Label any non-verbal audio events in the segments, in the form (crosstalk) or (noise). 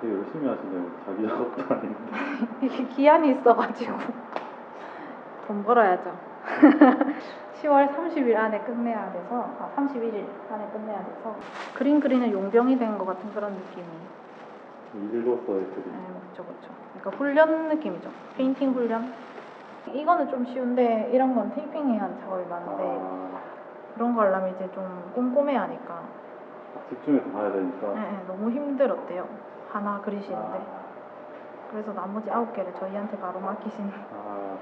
되게 열심히 하시네요. 자기 작업도 아닌데. (laughs) 이게 기한이 있어가지고 돈 벌어야죠. (laughs) 10월 30일 안에 끝내야 돼서 아 31일 안에 끝내야 돼서 그림 그리는 용병이 된 것 같은 그런 느낌이. 일로서의 그림. 네, 그렇죠, 그렇죠. 그러니까 훈련 느낌이죠. 페인팅 훈련. 이거는 좀 쉬운데 이런 건 테이핑해야 하는 작업이 많은데 아, 그런 거 하려면 이제 좀 꼼꼼해야 하니까 아, 집중해서 봐야 되니까. 네, 네, 너무 힘들었대요. 하나 그리시는데. 아, 그래서 나머지 아홉 개를 저희한테 바로 맡기신. 아,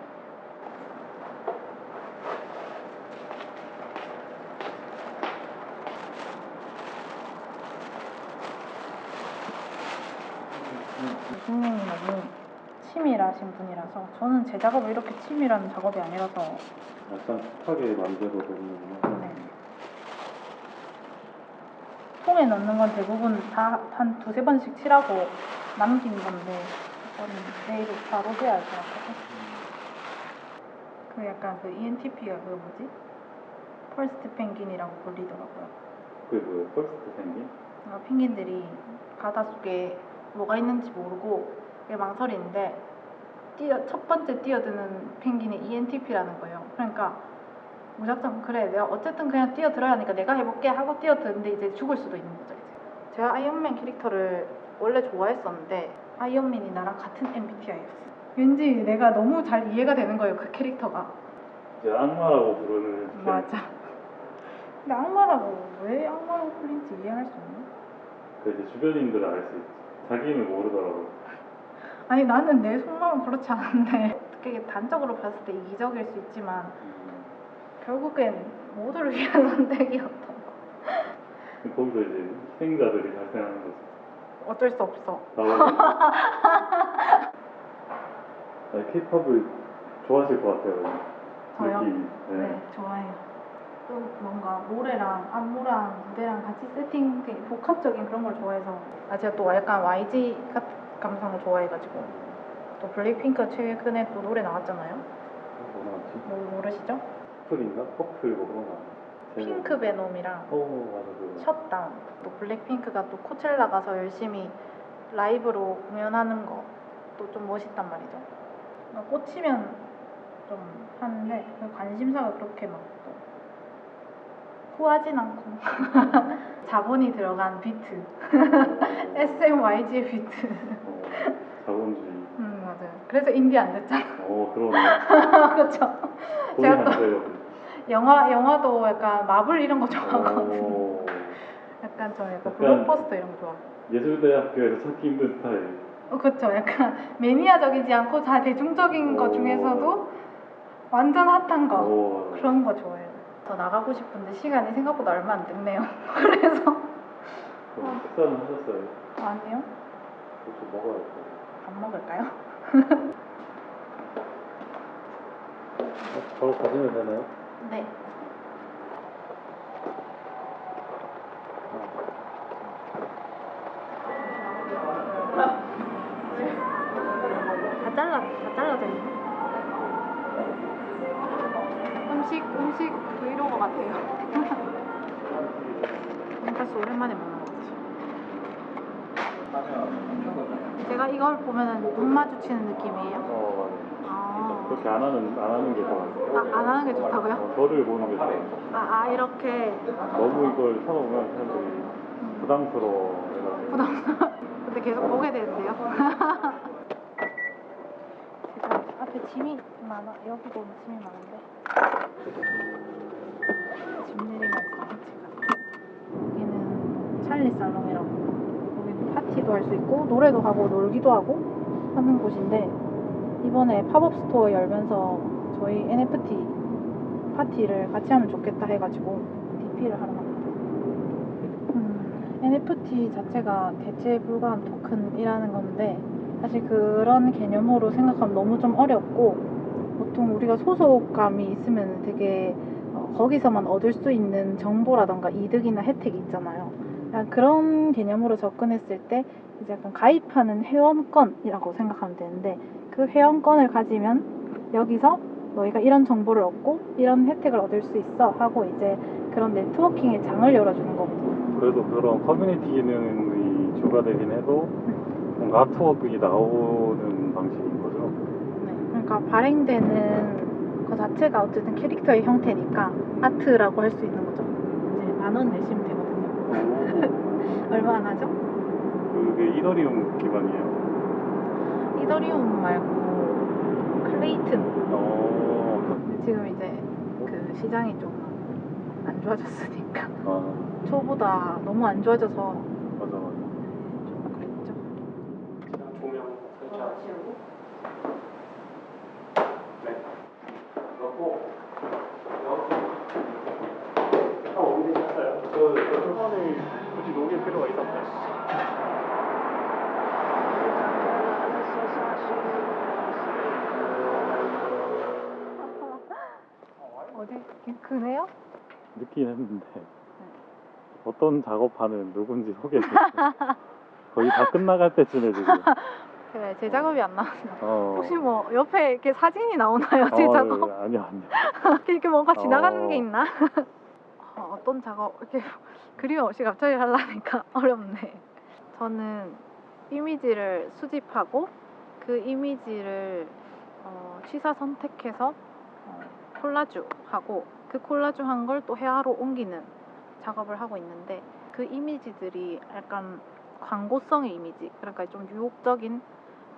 선생님이 너무 치밀하신 분이라서 저는 제 작업을 이렇게 치밀한 작업이 아니라서 약간 툭하게 만들어도 되는구나. 네. 통에 넣는 건 대부분 다 한 두세 번씩 칠하고 남긴 건데 이거는 내일 바로 해야 할 것 같거든. 그 약간 그 ENTP가 그 뭐지? 펄스트 펭귄이라고 불리더라고요. 그게 뭐예요? 펄스트 생긴? 그러니까 펭귄들이 바닷속에 뭐가 있는지 모르고 이게 망설이는데 뛰어, 첫 번째 뛰어드는 펭귄이 ENTP라는 거예요. 그러니까 무작정 그래 내가 어쨌든 그냥 뛰어들어야 하니까 내가 해볼게 하고 뛰어드는데 이제 죽을 수도 있는 거죠. 이제. 제가 아이언맨 캐릭터를 원래 좋아했었는데 아이언맨이 나랑 같은 MBTI였어. 왠지 내가 너무 잘 이해가 되는 거예요 그 캐릭터가. 이제 악마라고 부르는. 그 맞아. 근데 악마라고 왜 악마라고 불린지 이해할 수 없나? 그 이제 주변인들은 알 수 있지. 자기는 모르더라고. 아니 나는 내 속마음은 그렇지 않은데 (laughs) 어떻게 단적으로 봤을 때 이기적일 수 있지만 음. 결국엔 모두를 위한 선택이었던 거 거기서 이제 희생자들이 발생하는 거지. 어쩔 수 없어 나오고. 케이팝을 (laughs) 좋아하실 것 같아요. 저요? 느낌이. 네, 좋아해요 또 뭔가 노래랑 안무랑 무대랑 같이 세팅된 복합적인 그런 걸 좋아해서 아 제가 또 약간 YG 같- 감성을 좋아해가지고 또 블랙핑크 최근에 또 노래 나왔잖아요 뭐 나왔지? 뭐 모르시죠? purple인가? purple 뭐 그런 거. Pink Venom이랑 어 맞아 그거. Shut Down 또 블랙핑크가 또 Coachella 가서 열심히 라이브로 공연하는 것도 좀 멋있단 말이죠 막 꽂히면 좀 하는데 그 관심사가 그렇게 막 또 후하진 않고 (laughs) 자본이 들어간 비트 어, (laughs) SMYG의 비트 어, 자본주의. 그래서 인디 안 됐잖아 어 그러네. (laughs) 그렇죠 제가 안또 돼요. 영화, 영화도 약간 마블 이런 거 좋아하거든 어, 약간 저 약간 약간- 블록버스터 이런 거 좋아하고 예술대학교에서 찾기 힘든 스타일. 어, 그렇죠. 약간 매니아적이지 않고 다 대중적인 것 오. 중에서도 완전 핫한 거 오. 그런 거 좋아해요. 더 나가고 싶은데 시간이 생각보다 얼마 안 됐네요. (laughs) 그래서 그럼 식사는 하셨어요? 아니요. 좀 먹어야죠. 밥 먹을까요? 바로 가시면 되나요? 네. 다 잘라 다 잘라져 있네. 음식 음식 브이로그 같아요. (laughs) 돈까스 오랜만에 먹는 것 같아요. 제가 이걸 보면은 눈 마주치는 느낌이에요. 어 아. 그렇게 안 하는 안 하는 게 좋아요. 아, 안 하는 게 좋다고요? 어, 저를 보는 게 좋아요. 아, 아 이렇게 너무 이걸 쳐놓으면 사람들이 부담스러워. 해가지고. 부담. (laughs) 근데 계속 보게 되는데요. 제가 (laughs) 앞에 짐이 많아. 여기도 짐이 많은데. 짐 내리면서 제가 여기는 찰리 살롱이라고. 파티도 할 수 있고 노래도 하고 놀기도 하고 하는 곳인데 이번에 팝업 스토어 열면서 저희 NFT 파티를 같이 하면 좋겠다 해가지고 DP를 하러 갑니다. 음, NFT 자체가 대체 불가한 토큰이라는 건데 사실 그런 개념으로 생각하면 너무 좀 어렵고 보통 우리가 소속감이 있으면 되게 어, 거기서만 얻을 수 있는 정보라던가 이득이나 혜택이 있잖아요. 약간 그런 개념으로 접근했을 때 이제 약간 가입하는 회원권이라고 생각하면 되는데 그 회원권을 가지면 여기서 너희가 이런 정보를 얻고 이런 혜택을 얻을 수 있어 하고 이제 그런 네트워킹의 장을 열어주는 거거든요. 그래도 그런 커뮤니티 기능이 주가 되긴 해도 뭔가 아트워크가 나오는 방식인 거죠. 네, 그러니까 발행되는 그 자체가 어쨌든 캐릭터의 형태니까 아트라고 할 수 있는 거죠. 이제 만 원 내시면 되거든요. 얼마 안 하죠? 그게 이더리움 기반이에요. 이더리움 말고 클레이튼. 어, 근데 지금 이제 그 시장이 좀 안 좋아졌으니까 아, 초보다 너무 안 좋아져서 맞아, 맞아. 좀 그랬죠. 조명 설치하고. 네. 그렇고, 다 어디 되셨어요? 저, 저 초반에 굳이 녹일 필요가 있었어요. 어디 그네요? 늦긴 했는데 (laughs) 어떤 작업하는 누군지 소개해 주세요. (laughs) 거의 다 끝나갈 때쯤에 지금. (laughs) 제가 제 작업이 안 나왔나? 어. 혹시 뭐 옆에 이렇게 사진이 나오나요? 제 어, 작업? 아니요, 아니요. 이렇게 뭔가 지나가는 어. 게 있나? 어, 어떤 작업 이렇게 그림 없이 갑자기 하려니까 어렵네. 저는 이미지를 수집하고 그 이미지를 어, 취사 선택해서 어, 콜라주 하고 그 콜라주 한 걸 또 회화로 옮기는 작업을 하고 있는데 그 이미지들이 약간 광고성의 이미지 그러니까 좀 유혹적인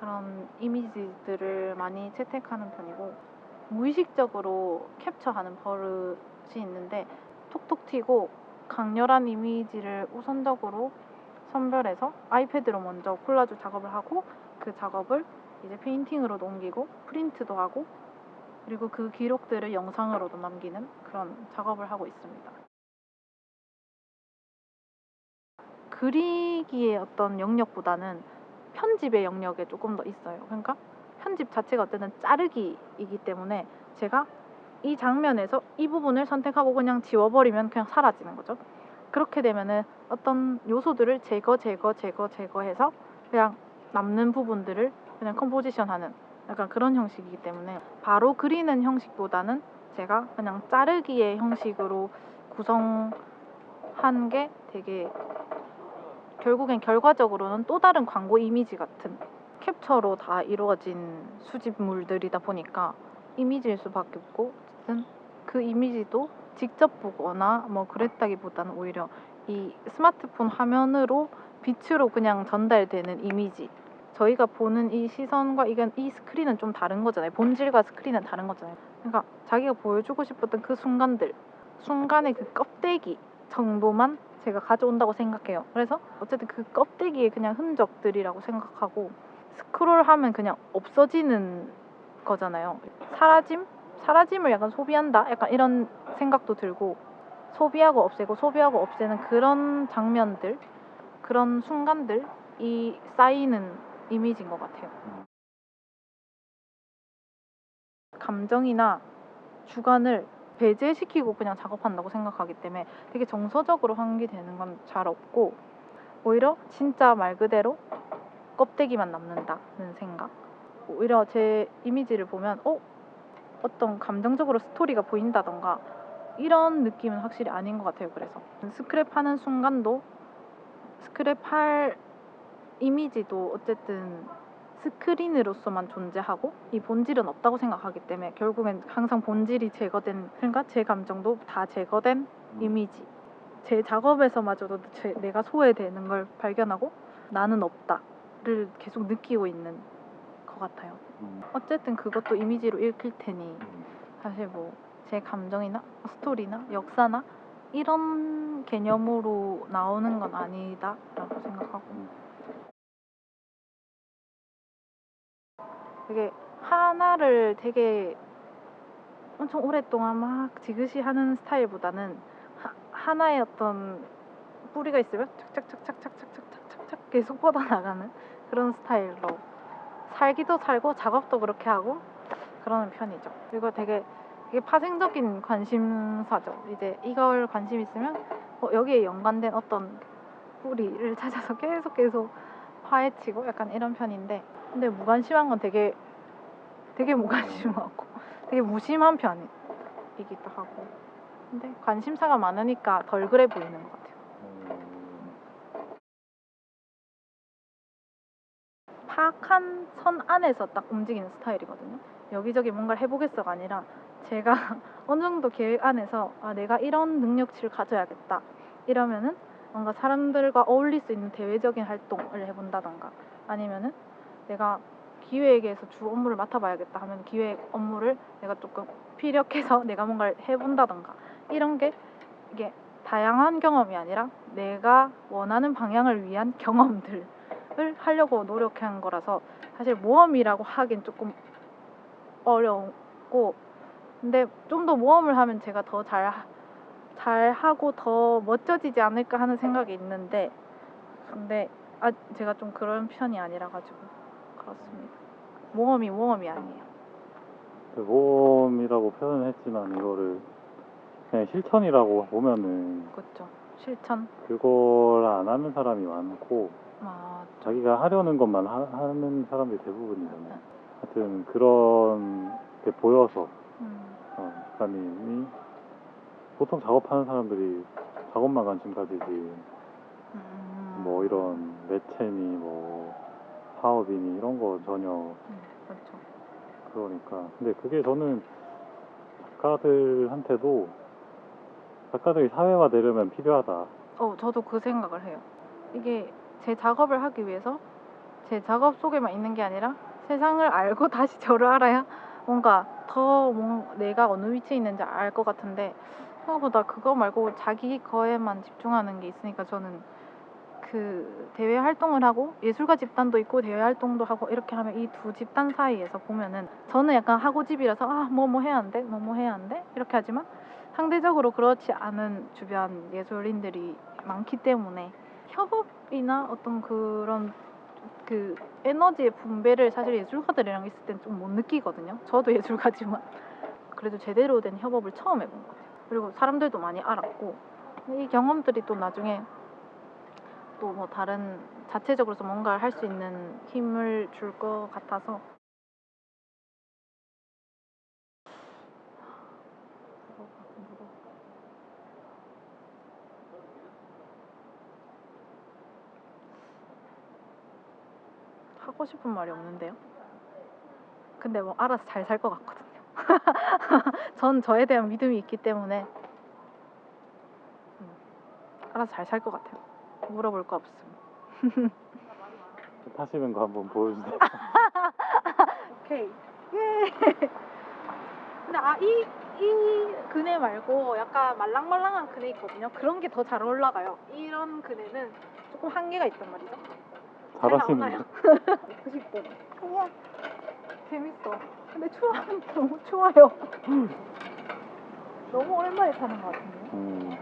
그런 이미지들을 많이 채택하는 편이고 무의식적으로 캡처하는 버릇이 있는데 톡톡 튀고 강렬한 이미지를 우선적으로 선별해서 아이패드로 먼저 콜라주 작업을 하고 그 작업을 이제 페인팅으로 옮기고 프린트도 하고 그리고 그 기록들을 영상으로도 남기는 그런 작업을 하고 있습니다. 그리기의 어떤 영역보다는 편집의 영역에 조금 더 있어요. 그러니까 편집 자체가 어쨌든 자르기이기 때문에 제가 이 장면에서 이 부분을 선택하고 그냥 지워버리면 그냥 사라지는 거죠. 그렇게 되면은 어떤 요소들을 제거, 제거, 제거, 제거해서 그냥 남는 부분들을 그냥 컴포지션하는 약간 그런 형식이기 때문에 바로 그리는 형식보다는 제가 그냥 자르기의 형식으로 구성한 게 되게 결국엔 결과적으로는 또 다른 광고 이미지 같은 캡처로 다 이루어진 수집물들이다 보니까 이미지일 수밖에 없고 어쨌든 그 이미지도 직접 보거나 뭐 그랬다기보다는 오히려 이 스마트폰 화면으로 빛으로 그냥 전달되는 이미지 저희가 보는 이 시선과 이건 이 스크린은 좀 다른 거잖아요 본질과 스크린은 다른 거잖아요 그러니까 자기가 보여주고 싶었던 그 순간들 순간의 그 껍데기 정도만 제가 가져온다고 생각해요. 그래서 어쨌든 그 껍데기의 그냥 흔적들이라고 생각하고 스크롤하면 그냥 없어지는 거잖아요. 사라짐? 사라짐을 약간 소비한다? 약간 이런 생각도 들고 소비하고 없애고 소비하고 없애는 그런 장면들, 그런 순간들이 쌓이는 이미지인 것 같아요. 감정이나 주관을 배제시키고 그냥 작업한다고 생각하기 때문에 되게 정서적으로 환기되는 건 잘 없고 오히려 진짜 말 그대로 껍데기만 남는다는 생각 오히려 제 이미지를 보면 어? 어떤 감정적으로 스토리가 보인다던가 이런 느낌은 확실히 아닌 것 같아요 그래서 스크랩하는 순간도 스크랩할 이미지도 어쨌든 스크린으로서만 존재하고 이 본질은 없다고 생각하기 때문에 결국엔 항상 본질이 제거된 그러니까 제 감정도 다 제거된 음. 이미지. 제 작업에서마저도 제, 내가 소외되는 걸 발견하고 나는 없다를 계속 느끼고 있는 것 같아요. 음, 어쨌든 그것도 이미지로 읽힐 테니 음. 사실 뭐 제 감정이나 스토리나 역사나 이런 개념으로 나오는 건 아니다라고 생각하고 음. 되게 하나를 되게 엄청 오랫동안 막 지그시 하는 스타일보다는 하, 하나의 어떤 뿌리가 있으면 착착착착착착착착착 계속 뻗어나가는 그런 스타일로 살기도 살고 작업도 그렇게 하고 그러는 편이죠. 그리고 되게 되게 파생적인 관심사죠. 이제 이걸 관심 있으면 어, 여기에 연관된 어떤 뿌리를 찾아서 계속 계속 파헤치고 약간 이런 편인데 근데 무관심한 건 되게 되게 무관심하고 (laughs) 되게 무심한 편이기도 하고 근데 관심사가 많으니까 덜 그래 보이는 것 같아요. 정확한 선 안에서 딱 움직이는 스타일이거든요. 여기저기 뭔가를 해보겠어가 아니라 제가 (laughs) 어느 정도 계획 안에서 아, 내가 이런 능력치를 가져야겠다. 이러면은 뭔가 사람들과 어울릴 수 있는 대외적인 활동을 해본다던가 아니면은 내가 기획에서 주 업무를 맡아봐야겠다 하면 기획 업무를 내가 조금 피력해서 (laughs) 내가 뭔가를 해본다던가. 이런 게 이게 다양한 경험이 아니라 내가 원하는 방향을 위한 경험들을 하려고 노력한 거라서 사실 모험이라고 하긴 조금 어려웠고 근데 좀 더 모험을 하면 제가 더 잘 잘 하고 더 멋져지지 않을까 하는 생각이 있는데 근데 아 제가 좀 그런 편이 아니라 가지고 그렇습니다. 모험이 모험이 아니에요. 그 모험이라고 표현했지만 이거를 그냥 실천이라고 보면은 그렇죠. 실천. 그걸 안 하는 사람이 많고 아, 자기가 하려는 것만 하, 는 사람들이 대부분이잖아요. 하여튼 그런 게 보여서 음, 어, 작가님이 보통 작업하는 사람들이 작업만 관심 가지지 음, 뭐 이런 매체니 뭐 사업이니 이런 거 전혀 음, 그렇죠. 그러니까 근데 그게 저는 작가들한테도 작가들이 사회화되려면 필요하다. 어, 저도 그 생각을 해요. 이게 제 작업을 하기 위해서 제 작업 속에만 있는 게 아니라 세상을 알고 (laughs) 다시 저를 알아야 뭔가 더 뭔- 내가 어느 위치에 있는지 알 것 같은데 생각보다 그거 말고 자기 거에만 집중하는 게 있으니까 저는 그 대외 활동을 하고 예술가 집단도 있고 대외 활동도 하고 이렇게 하면 이 두 집단 사이에서 보면은 저는 약간 하고집이라서 아 뭐 뭐 해야 한대 뭐뭐 해야 한대 이렇게 하지만 상대적으로 그렇지 않은 주변 예술인들이 많기 때문에 협업이나 어떤 그런 그 에너지의 분배를 사실 예술가들이랑 있을 땐 좀 못 느끼거든요. 저도 (laughs) 예술가지만 그래도 제대로 된 협업을 처음 해본 것 같아요. 그리고 사람들도 많이 알았고 이 경험들이 또 나중에 또 뭐 다른 자체적으로서 뭔가를 할 수 있는 힘을 줄 것 같아서 하고 싶은 말이 없는데요. 근데 뭐 알아서 잘 살 것 같거든요. (laughs) 전 저에 대한 믿음이 있기 때문에 음, 알아서 잘 살 것 같아요. 물어볼 거 없음. (laughs) 타시는 거 한번 보여주세요. (laughs) 오케이. 예. 근데 아 이 이 그네 말고 약간 말랑말랑한 그네 있거든요. 그런 게 더 잘 올라가요. 이런 그네는 조금 한계가 있단 말이죠. 잘 잘하시는 나오나요? (laughs) 거. 90분. 우와 재밌어. 근데 추워 너무 추워요. 너무 오랜만에 타는 것 같은데. 음,